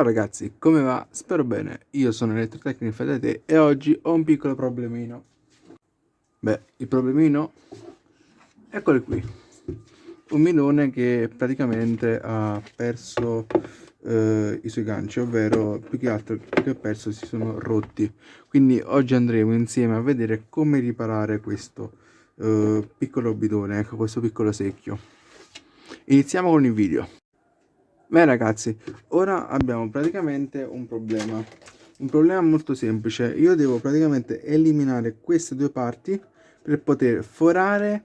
Ciao ragazzi, come va? Spero bene, io sono Elettrotecnico Fedete e oggi ho un piccolo problemino. Beh, il problemino, eccolo qui. Un milone che praticamente ha perso eh, i suoi ganci, ovvero più che altro che ha perso si sono rotti. Quindi oggi andremo insieme a vedere come riparare questo eh, piccolo bidone, ecco questo piccolo secchio. Iniziamo con il video. Beh ragazzi, ora abbiamo praticamente un problema. Un problema molto semplice. Io devo praticamente eliminare queste due parti per poter forare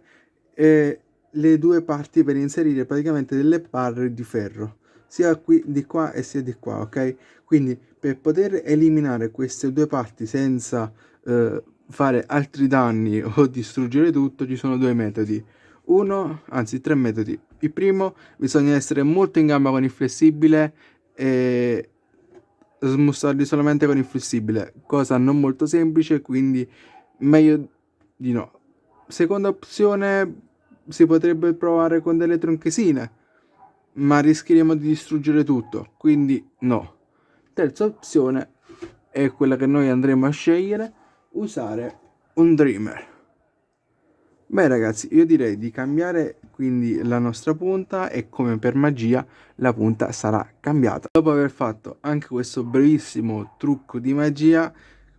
eh, le due parti per inserire praticamente delle barre di ferro. Sia qui di qua e sia di qua, ok? Quindi per poter eliminare queste due parti senza eh, fare altri danni o distruggere tutto ci sono due metodi uno, anzi tre metodi. Il primo, bisogna essere molto in gamba con il flessibile e smussarli solamente con il flessibile, cosa non molto semplice, quindi meglio di no. Seconda opzione, si potrebbe provare con delle tronchesine, ma rischieremo di distruggere tutto, quindi no. Terza opzione è quella che noi andremo a scegliere, usare un dreamer. Beh ragazzi, io direi di cambiare quindi la nostra punta e come per magia la punta sarà cambiata. Dopo aver fatto anche questo brevissimo trucco di magia,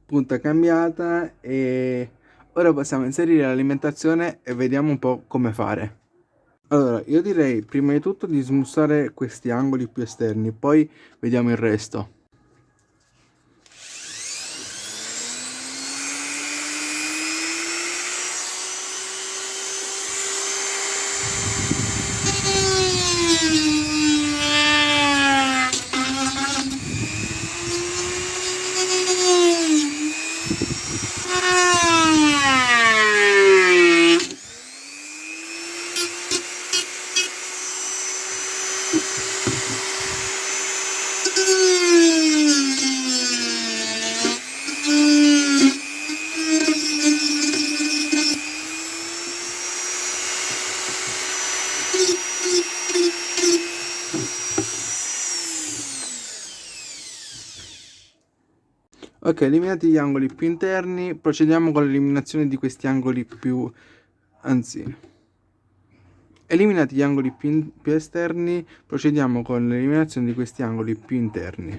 punta cambiata e ora possiamo inserire l'alimentazione e vediamo un po' come fare. Allora, io direi prima di tutto di smussare questi angoli più esterni, poi vediamo il resto. Ok, eliminati gli angoli più interni, procediamo con l'eliminazione di questi angoli più... anzi... Eliminati gli angoli più, più esterni, procediamo con l'eliminazione di questi angoli più interni.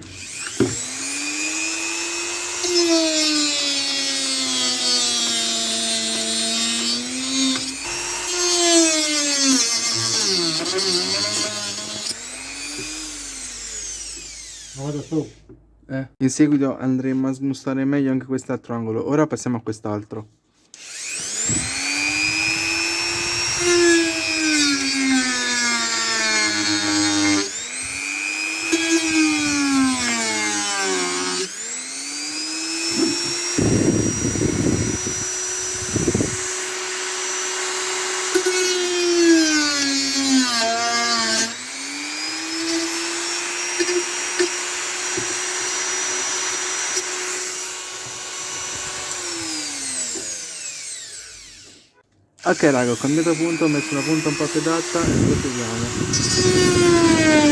Vado su. Eh. In seguito andremo a smussare meglio anche quest'altro angolo. Ora passiamo a quest'altro. Ok raga, ho cambiato punto, ho messo una punta un po' più adatta e proseguiamo.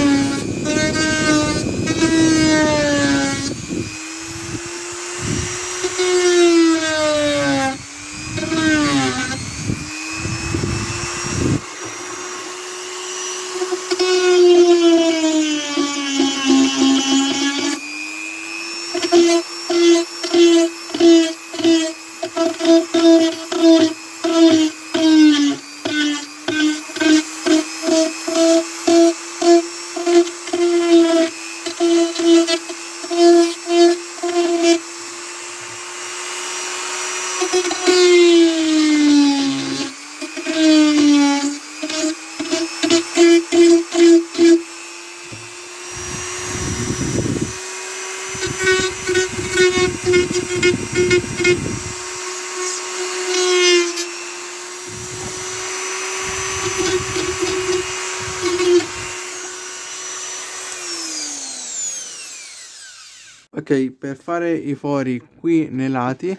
Ok per fare i fori qui nei lati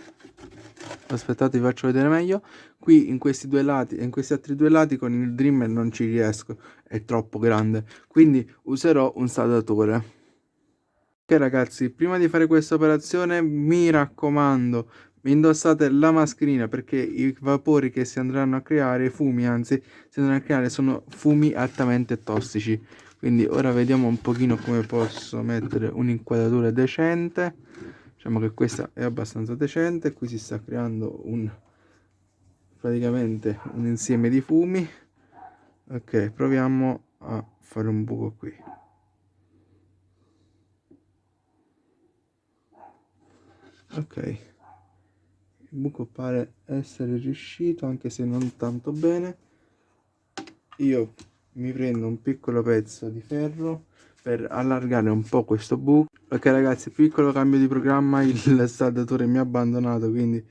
aspettate vi faccio vedere meglio qui in questi due lati e in questi altri due lati con il dreamer non ci riesco è troppo grande quindi userò un saldatore Ok ragazzi, prima di fare questa operazione mi raccomando, indossate la mascherina perché i vapori che si andranno a creare, i fumi anzi, si andranno a creare sono fumi altamente tossici. Quindi ora vediamo un pochino come posso mettere un'inquadratura decente. Diciamo che questa è abbastanza decente, qui si sta creando un praticamente un insieme di fumi. Ok, proviamo a fare un buco qui. ok il buco pare essere riuscito anche se non tanto bene io mi prendo un piccolo pezzo di ferro per allargare un po' questo buco ok ragazzi piccolo cambio di programma il saldatore mi ha abbandonato quindi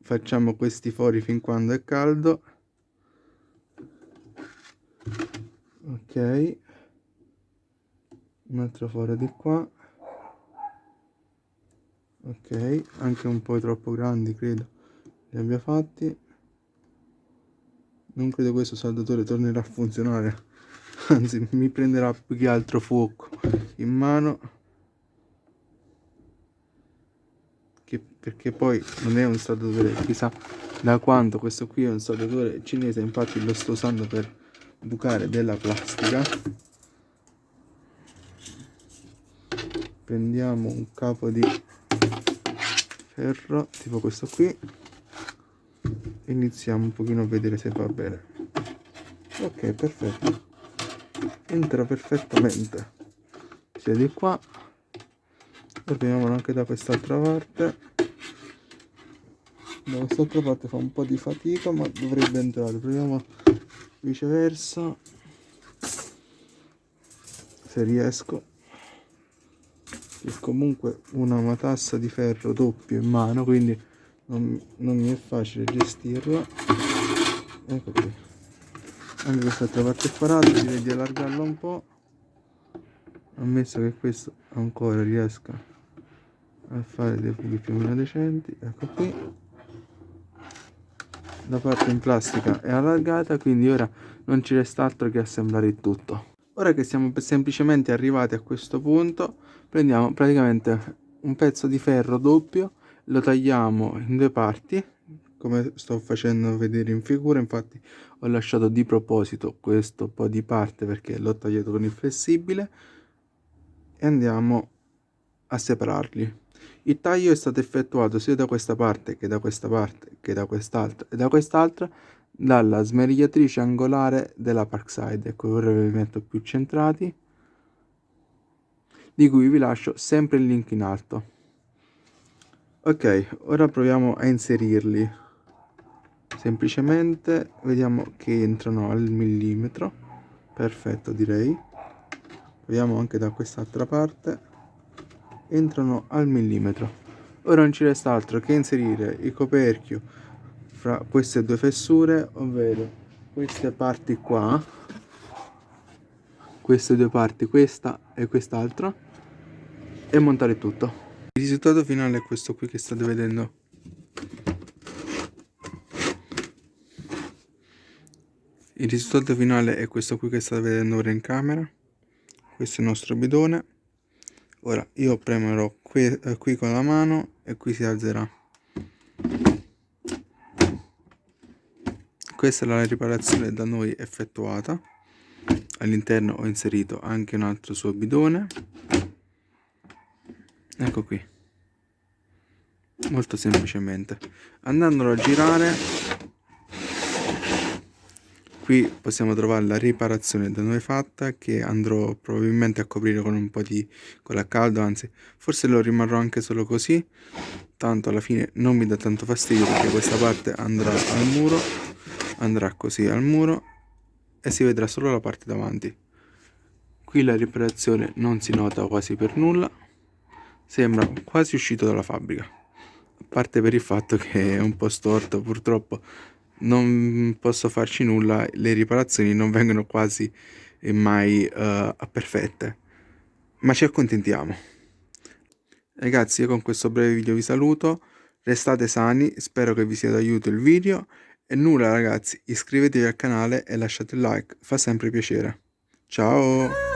facciamo questi fori fin quando è caldo. Ok. Un altro foro di qua. Ok anche un po' troppo grandi credo li abbia fatti. Non credo questo saldatore tornerà a funzionare anzi mi prenderà più che altro fuoco in mano che perché poi non è un saldatore chissà da quanto questo qui è un saldatore cinese infatti lo sto usando per bucare della plastica. Prendiamo un capo di ferro tipo questo qui iniziamo un pochino a vedere se va bene. Ok perfetto. Entra perfettamente. Sia di qua proviamo anche da quest'altra parte. Da quest'altra parte fa un po' di fatica ma dovrebbe entrare. Proviamo viceversa. Se riesco. Che comunque una matassa di ferro doppio in mano quindi non, non mi è facile gestirla. Ecco qui. Anche quest'altra parte è parata direi di allargarla un po' ammesso che questo ancora riesca a fare dei buchi più o meno decenti ecco qui. La parte in plastica è allargata quindi ora non ci resta altro che assemblare il tutto. Ora che siamo semplicemente arrivati a questo punto prendiamo praticamente un pezzo di ferro doppio lo tagliamo in due parti come sto facendo vedere in figura infatti ho lasciato di proposito questo po' di parte perché l'ho tagliato con il flessibile e andiamo a separarli il taglio è stato effettuato sia da questa parte che da questa parte che da quest'altra e da quest'altra dalla smerigliatrice angolare della Parkside. Ecco ora ve li metto più centrati di cui vi lascio sempre il link in alto. Ok ora proviamo a inserirli. Semplicemente vediamo che entrano al millimetro. Perfetto direi. Vediamo anche da quest'altra parte entrano al millimetro. Ora non ci resta altro che inserire il coperchio fra queste due fessure ovvero queste parti qua queste due parti questa e quest'altra e montare tutto. Il risultato finale è questo qui che state vedendo. Il risultato finale è questo qui che state vedendo ora in camera. Questo è il nostro bidone ora io premerò qui, eh, qui con la mano e qui si alzerà. Questa è la riparazione da noi effettuata. All'interno ho inserito anche un altro suo bidone. Ecco qui. Molto semplicemente. Andandolo a girare qui possiamo trovare la riparazione da noi fatta che andrò probabilmente a coprire con un po' di colla a caldo anzi forse lo rimarrò anche solo così. Tanto alla fine non mi dà tanto fastidio perché questa parte andrà al muro andrà così al muro e si vedrà solo la parte davanti. Qui la riparazione non si nota quasi per nulla sembra quasi uscito dalla fabbrica. A parte per il fatto che è un po' storto purtroppo non posso farci nulla le riparazioni non vengono quasi mai uh, perfette ma ci accontentiamo ragazzi io con questo breve video vi saluto restate sani spero che vi sia d'aiuto il video e nulla ragazzi, iscrivetevi al canale e lasciate il like, fa sempre piacere. Ciao!